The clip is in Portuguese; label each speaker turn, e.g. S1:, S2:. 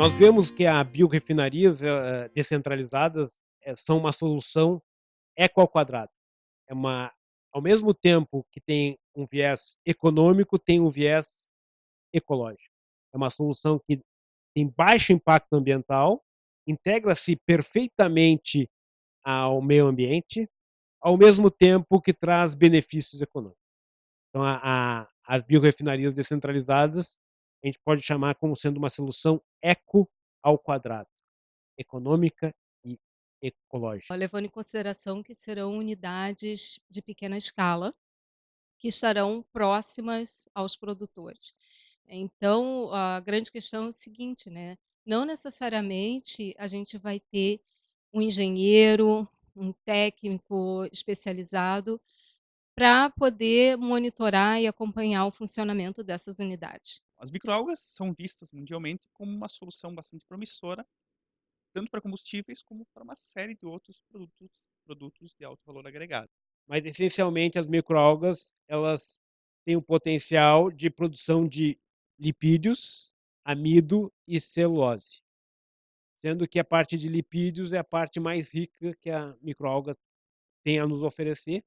S1: Nós vemos que a biorefinarias, eh, descentralizadas, eh, são uma solução eco ao quadrado. É uma ao mesmo tempo que tem um viés econômico, tem um viés ecológico. É uma solução que tem baixo impacto ambiental, integra-se perfeitamente ao meio ambiente, ao mesmo tempo que traz benefícios econômicos. Então a a as biorefinarias descentralizadas, a gente pode chamar como sendo uma solução eco ao quadrado, econômica e ecológica.
S2: Levando em consideração que serão unidades de pequena escala, que estarão próximas aos produtores. Então, a grande questão é o seguinte, né, não necessariamente a gente vai ter um engenheiro, um técnico especializado, pra poder monitorar e acompanhar o funcionamento dessas unidades.
S3: As microalgas são vistas mundialmente como uma solução bastante promissora, tanto para combustíveis como para uma série de outros produtos produtos de alto valor agregado.
S1: Mas essencialmente as microalgas, elas têm o potencial de produção de lipídios, amido e celulose. Sendo que a parte de lipídios é a parte mais rica que a microalga tem a nos oferecer,